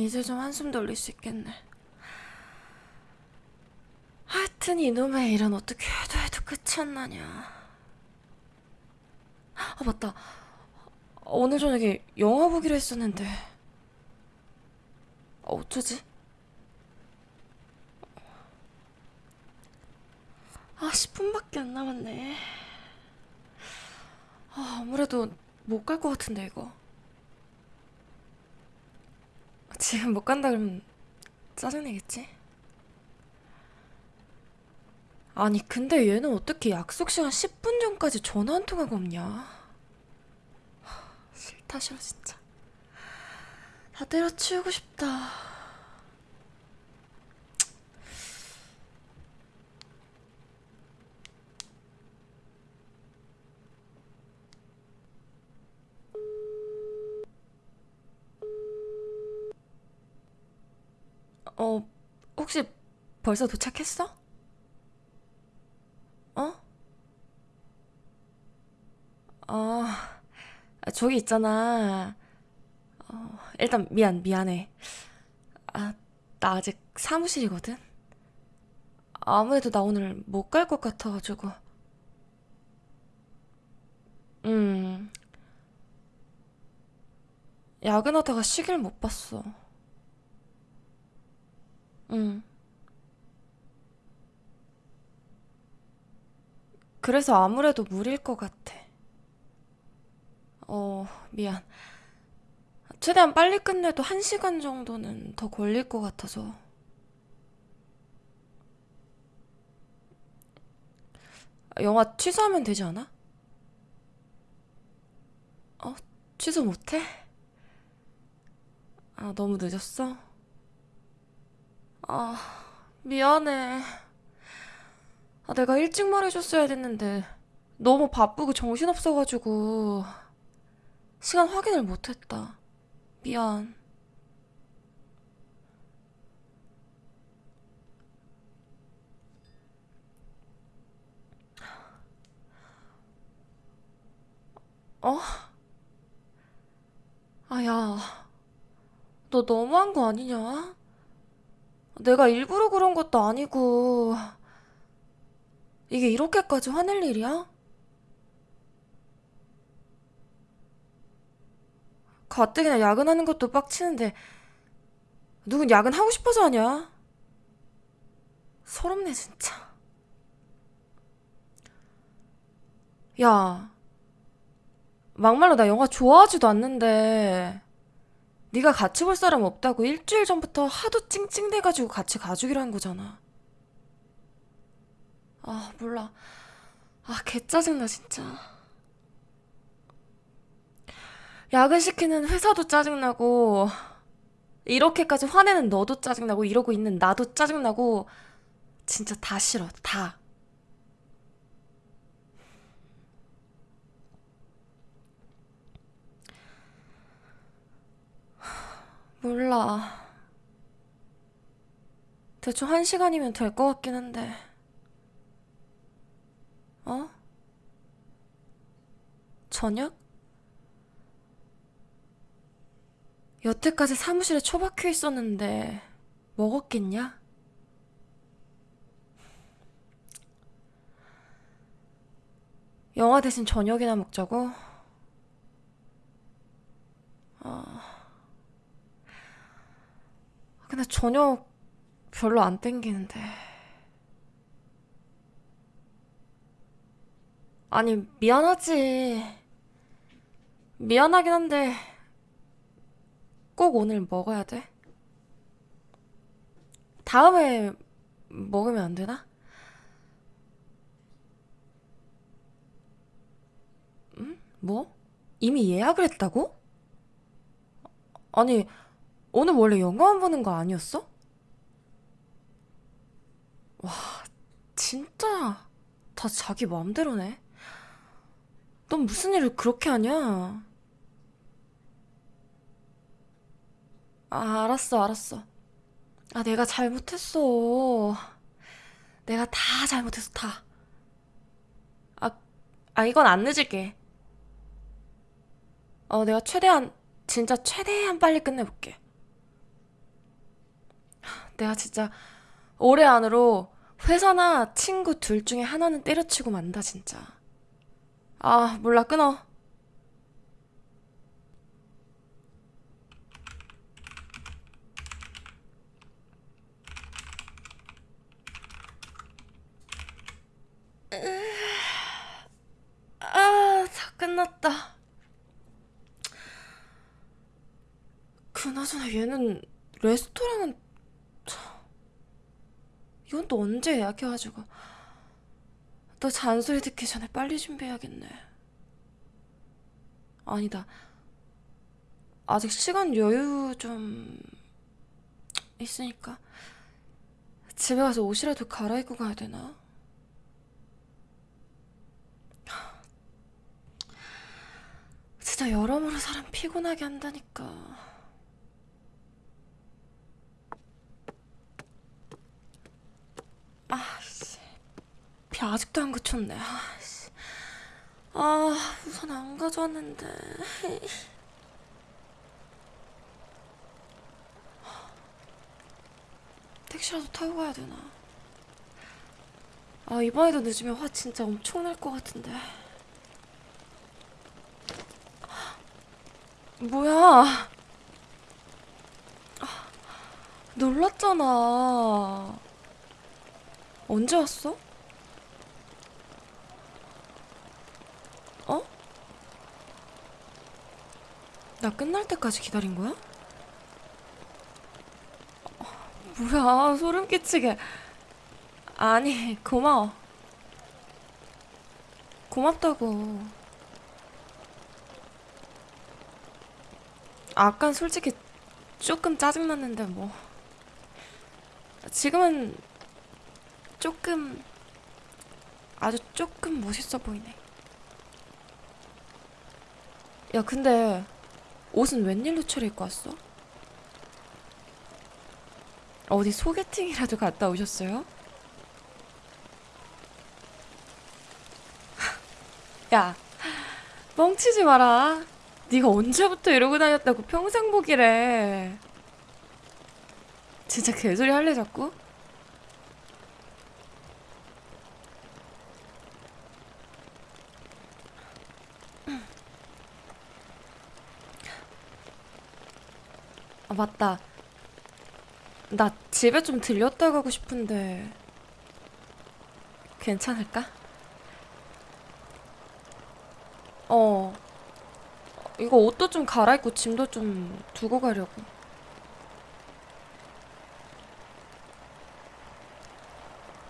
이제 좀 한숨 돌릴 수 있겠네. 하여튼 이놈의 일은 어떻게 해도 해도 끝이 안 나냐. 아, 맞다. 오늘 저녁에 영화 보기로 했었는데. 어, 어쩌지? 아, 10분밖에 안 남았네. 아, 아무래도 못 갈 것 같은데, 이거. 지금 못 간다 그러면 짜증내겠지? 아니, 근데 얘는 어떻게 약속 시간 10분 전까지 전화 한 통화가 없냐? 하, 싫다, 싫어, 진짜. 다 때려치우고 싶다. 어, 혹시 벌써 도착했어? 어? 어, 저기 있잖아. 어, 일단 미안, 미안해. 아, 나 아직 사무실이거든? 아무래도 나 오늘 못 갈 것 같아가지고. 음, 야근하다가 시계를 못 봤어. 음, 그래서 아무래도 무리일 것 같아. 어, 미안. 최대한 빨리 끝내도 한 시간 정도는 더 걸릴 것 같아서. 영화 취소하면 되지 않아? 어? 취소 못해? 아, 너무 늦었어? 아, 미안해. 아, 내가 일찍 말해줬어야 됐는데 너무 바쁘고 정신없어가지고 시간 확인을 못했다. 미안. 어? 아, 야, 너 너무한 거 아니냐? 내가 일부러 그런 것도 아니고 이게 이렇게까지 화낼 일이야? 가뜩이나 야근하는 것도 빡치는데 누군 야근하고 싶어서 하냐? 서럽네 진짜. 야, 막말로 나 영화 좋아하지도 않는데 네가 같이 볼 사람 없다고 일주일 전부터 하도 찡찡대가지고 같이 가주기로 한 거잖아. 아, 몰라. 아, 개 짜증나 진짜. 야근 시키는 회사도 짜증나고 이렇게까지 화내는 너도 짜증나고 이러고 있는 나도 짜증나고 진짜 다 싫어. 다. 몰라. 대충 한 시간이면 될 것 같긴 한데. 어? 저녁? 여태까지 사무실에 처박혀 있었는데 먹었겠냐? 영화 대신 저녁이나 먹자고? 아, 근데 저녁 별로 안 땡기는데. 아니, 미안하지. 미안하긴 한데 꼭 오늘 먹어야 돼? 다음에 먹으면 안 되나? 뭐? 이미 예약을 했다고? 아니, 오늘 원래 영화만 보는 거 아니었어? 진짜 다 자기 마음대로네. 넌 무슨 일을 그렇게 하냐? 아, 알았어, 알았어. 아, 내가 잘못했어. 내가 다 잘못했어, 다. 아, 아, 이건 안 늦을게. 어, 내가 최대한, 진짜 최대한 빨리 끝내볼게. 내가 진짜 올해 안으로 회사나 친구 둘 중에 하나는 때려치고 만다, 진짜. 아, 몰라, 끊어. 아, 다 끝났다. 그나저나 얘는 레스토랑은 이건 또 언제 예약해가지고 너 잔소리 듣기 전에 빨리 준비해야겠네. 아니다. 아직 시간 여유 좀 있으니까 집에 가서 옷이라도 갈아입고 가야 되나? 진짜 여러모로 사람 피곤하게 한다니까. 아씨, 비 아직도 안 그쳤네. 아씨, 아 우선 안 가져왔는데. 택시라도 타고 가야 되나? 아 이번에도 늦으면 화 진짜 엄청 날 것 같은데. 뭐야? 아, 놀랐잖아. 언제 왔어? 어? 나 끝날 때까지 기다린 거야? 어, 뭐야, 소름 끼치게. 아니, 고마워. 고맙다고. 아깐 솔직히 조금 짜증났는데 뭐. 지금은 조금 아주 조금 멋있어 보이네. 야, 근데 옷은 웬일로 차려입고 왔어? 어디 소개팅이라도 갔다 오셨어요? 야, 멍치지 마라. 네가 언제부터 이러고 다녔다고 평생 보기래. 진짜 개소리 할래 자꾸? 아, 맞다. 나 집에 좀 들렸다 가고 싶은데 괜찮을까? 어. 이거 옷도 좀 갈아입고 짐도 좀 두고 가려고.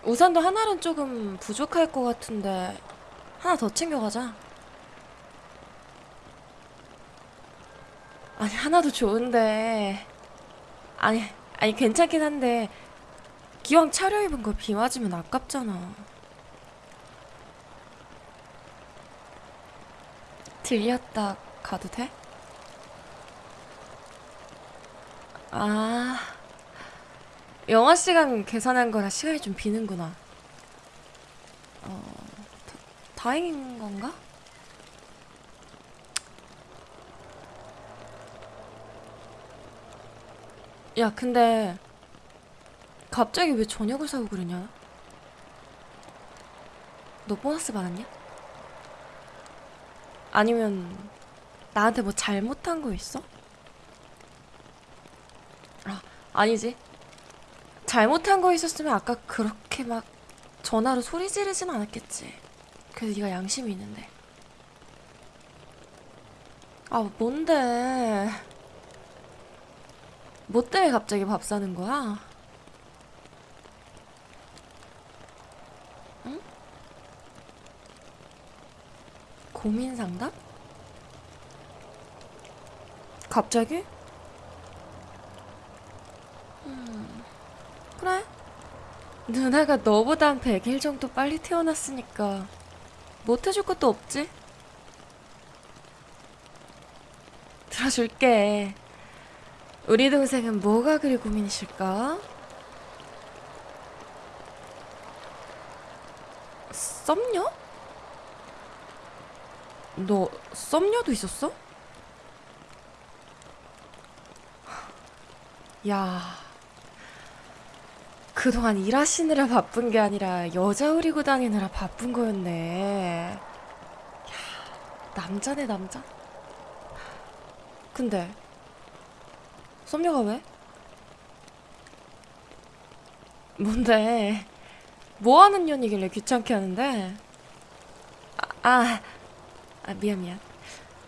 우산도 하나는 조금 부족할 것 같은데 하나 더 챙겨가자. 아니 하나도 좋은데 아니 아니 괜찮긴 한데 기왕 차려입은 거 비 맞으면 아깝잖아. 들렸다 가도 돼? 아, 영화 시간 계산한 거라 시간이 좀 비는구나. 어, 다, 다행인 건가? 야, 근데 갑자기 왜 저녁을 사고 그러냐? 너 보너스 받았냐? 아니면 나한테 뭐 잘못한 거 있어? 아, 아니지. 잘못한 거 있었으면 아까 그렇게 막 전화로 소리 지르진 않았겠지. 그래도 네가 양심이 있는데. 아, 뭔데? 뭐 때문에 갑자기 밥 사는 거야? 응? 고민 상담? 갑자기? 그래. 누나가 너보다 한 100일 정도 빨리 태어났으니까 못 해줄 것도 없지? 들어줄게. 우리 동생은 뭐가 그리 고민이실까? 썸녀? 너 썸녀도 있었어? 야, 그동안 일하시느라 바쁜 게 아니라 여자 우리고 다니느라 바쁜 거였네. 야, 남자네, 남자. 근데, 썸녀가 왜? 뭔데? 뭐 하는 년이길래 귀찮게 하는데? 아, 아, 아, 미안, 미안.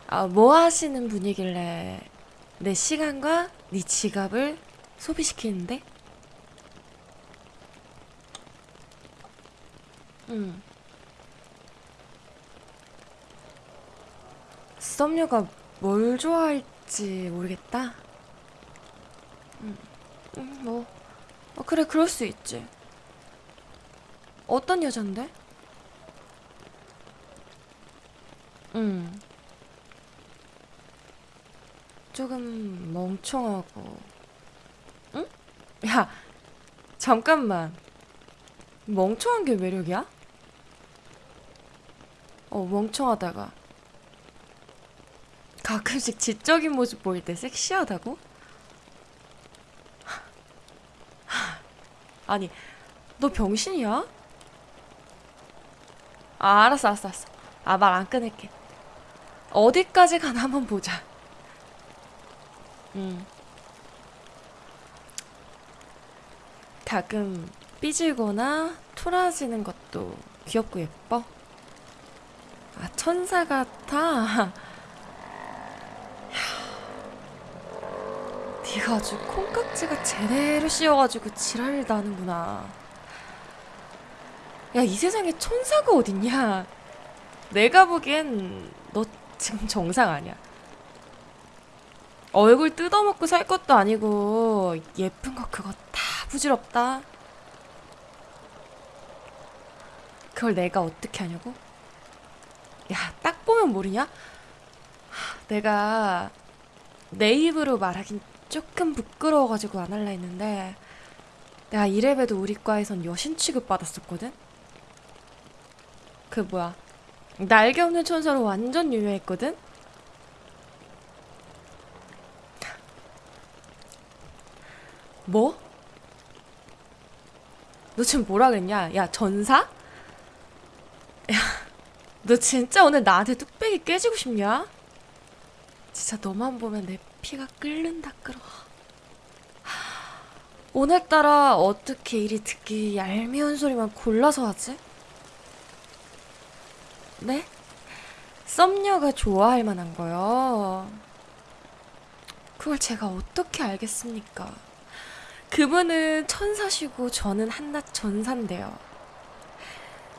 아, 뭐 하시는 분이길래 내 시간과 네 지갑을 소비시키는데? 응. 썸녀가 뭘 좋아할지 모르겠다. 응, 응, 뭐, 어, 그래, 그럴 수 있지. 어떤 여잔데? 응. 조금 멍청하고. 응? 야, 잠깐만. 멍청한 게 매력이야? 어, 멍청하다가. 가끔씩 지적인 모습 보일 때 섹시하다고? 아니, 너 병신이야? 아, 알았어, 알았어, 알았어. 아, 말 안 끊을게. 어디까지 가나 한번 보자. 응. 가끔 삐지거나 토라지는 것도 귀엽고 예뻐? 아, 천사 같아? 네가 아주 콩깍지가 제대로 씌어가지고 지랄을 나는구나. 야, 이 세상에 천사가 어딨냐? 내가 보기엔 너 지금 정상 아니야. 얼굴 뜯어먹고 살 것도 아니고 예쁜 거 그거 다 부질없다. 그걸 내가 어떻게 하냐고? 야, 딱 보면 모르냐? 하, 내가 내 입으로 말하긴 조금 부끄러워가지고 안 할라 했는데 내가 이래봬도 우리 과에선 여신 취급 받았었거든? 그 뭐야 날개 없는 천사로 완전 유명했거든? 뭐? 너 지금 뭐라 그랬냐? 야, 전사? 야, 너 진짜 오늘 나한테 뚝배기 깨지고 싶냐? 진짜 너만 보면 내 피가 끓는다 끓어. 오늘따라 어떻게 이리 듣기 얄미운 소리만 골라서 하지? 네? 썸녀가 좋아할 만한 거요. 그걸 제가 어떻게 알겠습니까? 그분은 천사시고 저는 한낱 전사인데요.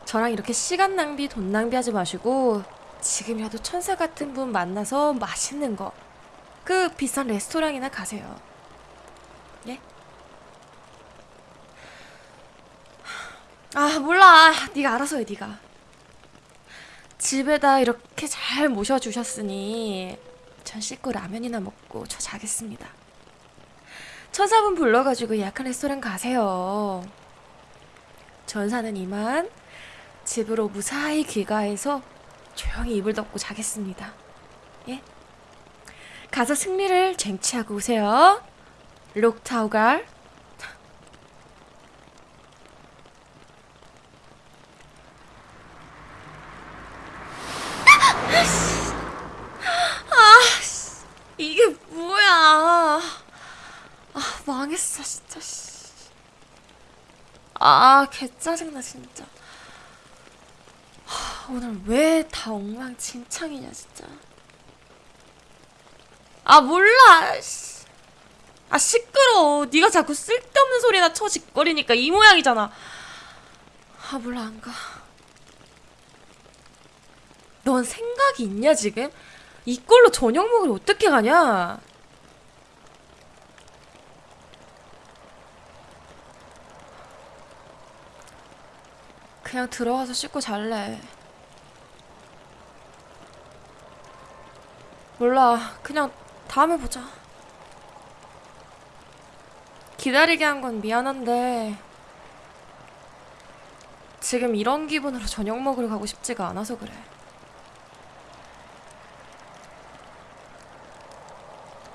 저랑 이렇게 시간 낭비, 돈 낭비하지 마시고 지금이라도 천사 같은 분 만나서 맛있는 거, 그 비싼 레스토랑이나 가세요. 예? 아 몰라, 네가 알아서 해, 네가. 집에다 이렇게 잘 모셔주셨으니 전 씻고 라면이나 먹고 저 자겠습니다. 천사분 불러가지고 예약한 레스토랑 가세요. 전사는 이만 집으로 무사히 귀가해서 조용히 이불 덮고 자겠습니다. 예? 가서 승리를 쟁취하고 오세요. 록타우갈. 이게 뭐야? 아, 망했어, 진짜. 씨. 아, 개 짜증나, 진짜. 하, 오늘 왜 다 엉망진창이냐, 진짜. 아, 몰라. 씨. 아, 시끄러워. 네가 자꾸 쓸데없는 소리나 쳐짓거리니까 이 모양이잖아. 아, 몰라, 안 가. 넌 생각이 있냐, 지금? 이걸로 저녁 먹으러 어떻게 가냐? 그냥 들어가서 씻고 잘래. 몰라. 그냥 다음에 보자. 기다리게 한 건 미안한데 지금 이런 기분으로 저녁 먹으러 가고 싶지가 않아서 그래.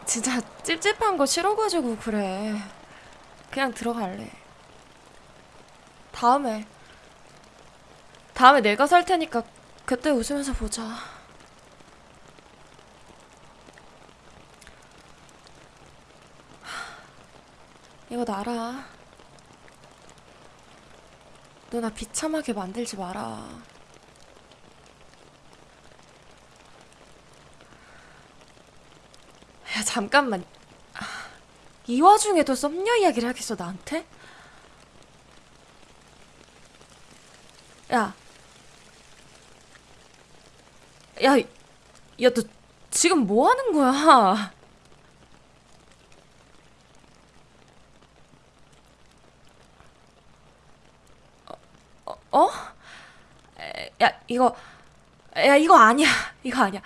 진짜 찝찝한 거 싫어가지고 그래. 그냥 들어갈래. 다음에. 다음에 내가 살 테니까 그때 웃으면서 보자. 이거 놔라. 누나 비참하게 만들지 마라. 야, 잠깐만. 아, 이 와중에도 썸녀 이야기를 하겠어, 나한테? 야. 야, 야, 너 지금 뭐 하는 거야? 어? 야, 이거, 야, 이거 아니야. 이거 아니야.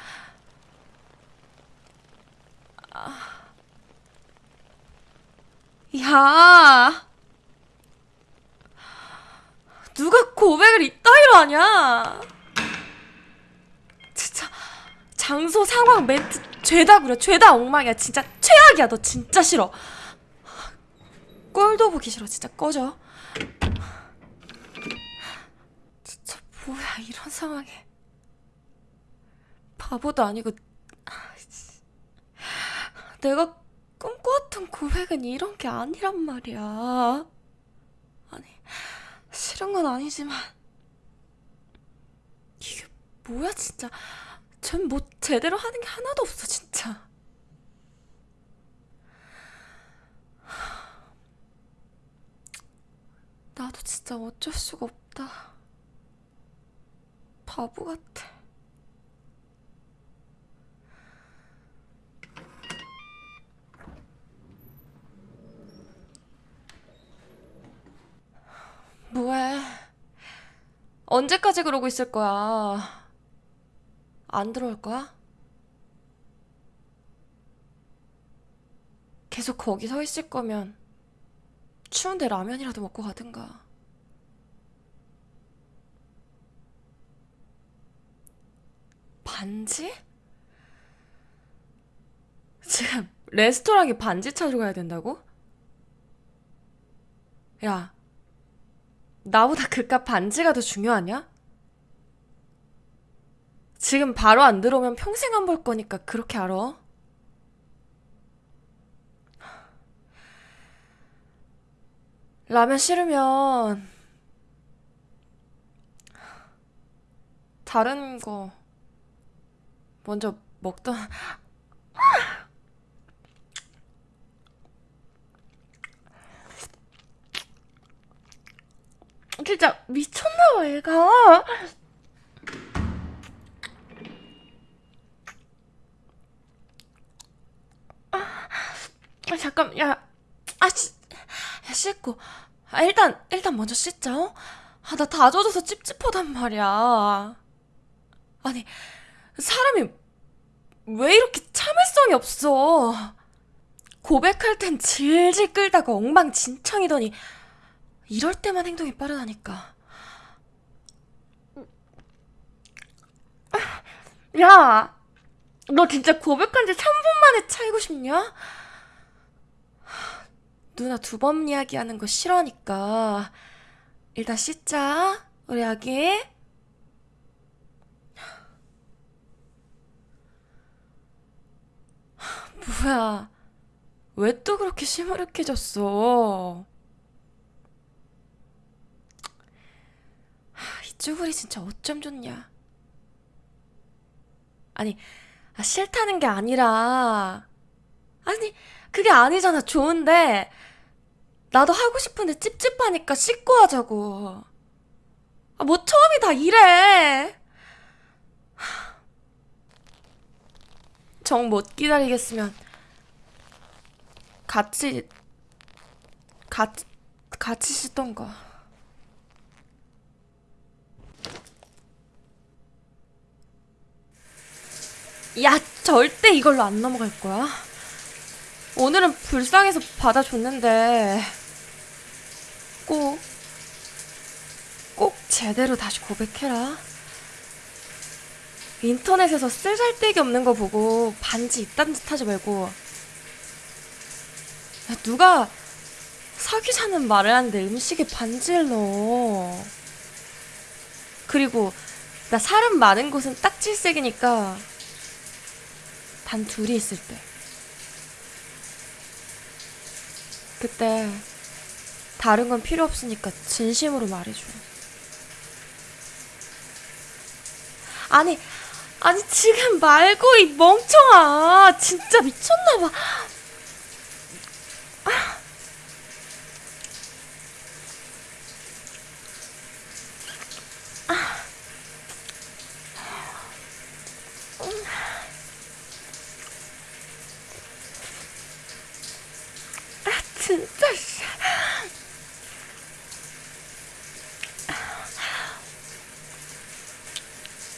야! 누가 고백을 이따위로 하냐? 진짜 장소 상황 멘트 죄다 구려 죄다 엉망이야 진짜 최악이야 너 진짜 싫어 꼴도 보기 싫어 진짜 꺼져 진짜 뭐야 이런 상황에. 바보도 아니고 아, 씨. 내가 꿈꿔왔던 고백은 이런 게 아니란 말이야. 아니 싫은 건 아니지만. 이게 뭐야 진짜. 전 뭐 제대로 하는 게 하나도 없어 진짜. 나도 진짜 어쩔 수가 없다 바보 같아 뭐해 언제까지 그러고 있을 거야 안 들어올 거야? 계속 거기 서 있을 거면 추운데 라면이라도 먹고 가든가. 반지? 지금 레스토랑에 반지 찾으러 가야 된다고? 야, 나보다 그깟 반지가 더 중요하냐? 지금 바로 안 들어오면 평생 안 볼 거니까 그렇게 알아. 라면 싫으면 다른 거 먼저 먹던 진짜 미쳤나 봐 얘가 아, 잠깐, 야, 아, 씨, 야, 씻고. 아, 일단, 일단 먼저 씻자, 어? 아, 나 다 젖어서 찝찝하단 말이야. 아니, 사람이 왜 이렇게 참을성이 없어? 고백할 땐 질질 끌다가 엉망진창이더니, 이럴 때만 행동이 빠르다니까. 야, 너 진짜 고백한 지 3분 만에 차이고 싶냐? 누나 두 번 이야기하는 거 싫어하니까 일단 씻자 우리 아기 뭐야? 왜 또 그렇게 시무룩해졌어? 하, 이 쭈구리 진짜 어쩜 좋냐? 아니 아, 싫다는 게 아니라. 아니 그게 아니잖아 좋은데. 나도 하고 싶은데 찝찝하니까 씻고 하자고. 아, 뭐 처음이 다 이래. 정 못 기다리겠으면 같이 같이 같이 씻던가. 야, 절대 이걸로 안 넘어갈 거야. 오늘은 불쌍해서 받아줬는데 꼭, 꼭 제대로 다시 고백해라. 인터넷에서 쓸잘데기 없는 거 보고 반지 이딴 짓 하지 말고. 야, 누가 사귀자는 말을 하는데 음식에 반지를 넣어. 그리고 나 사람 많은 곳은 딱 질색이니까 단 둘이 있을 때. 그때 다른 건 필요 없으니까 진심으로 말해줘. 아니, 아니 지금 말고 이 멍청아. 진짜 미쳤나 봐. 진짜 씨.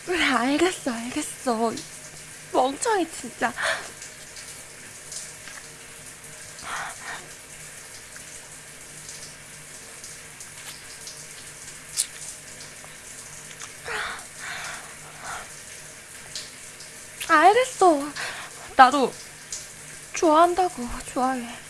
그래 알겠어 알겠어 멍청이 진짜. 알겠어. 나도 좋아한다고 좋아해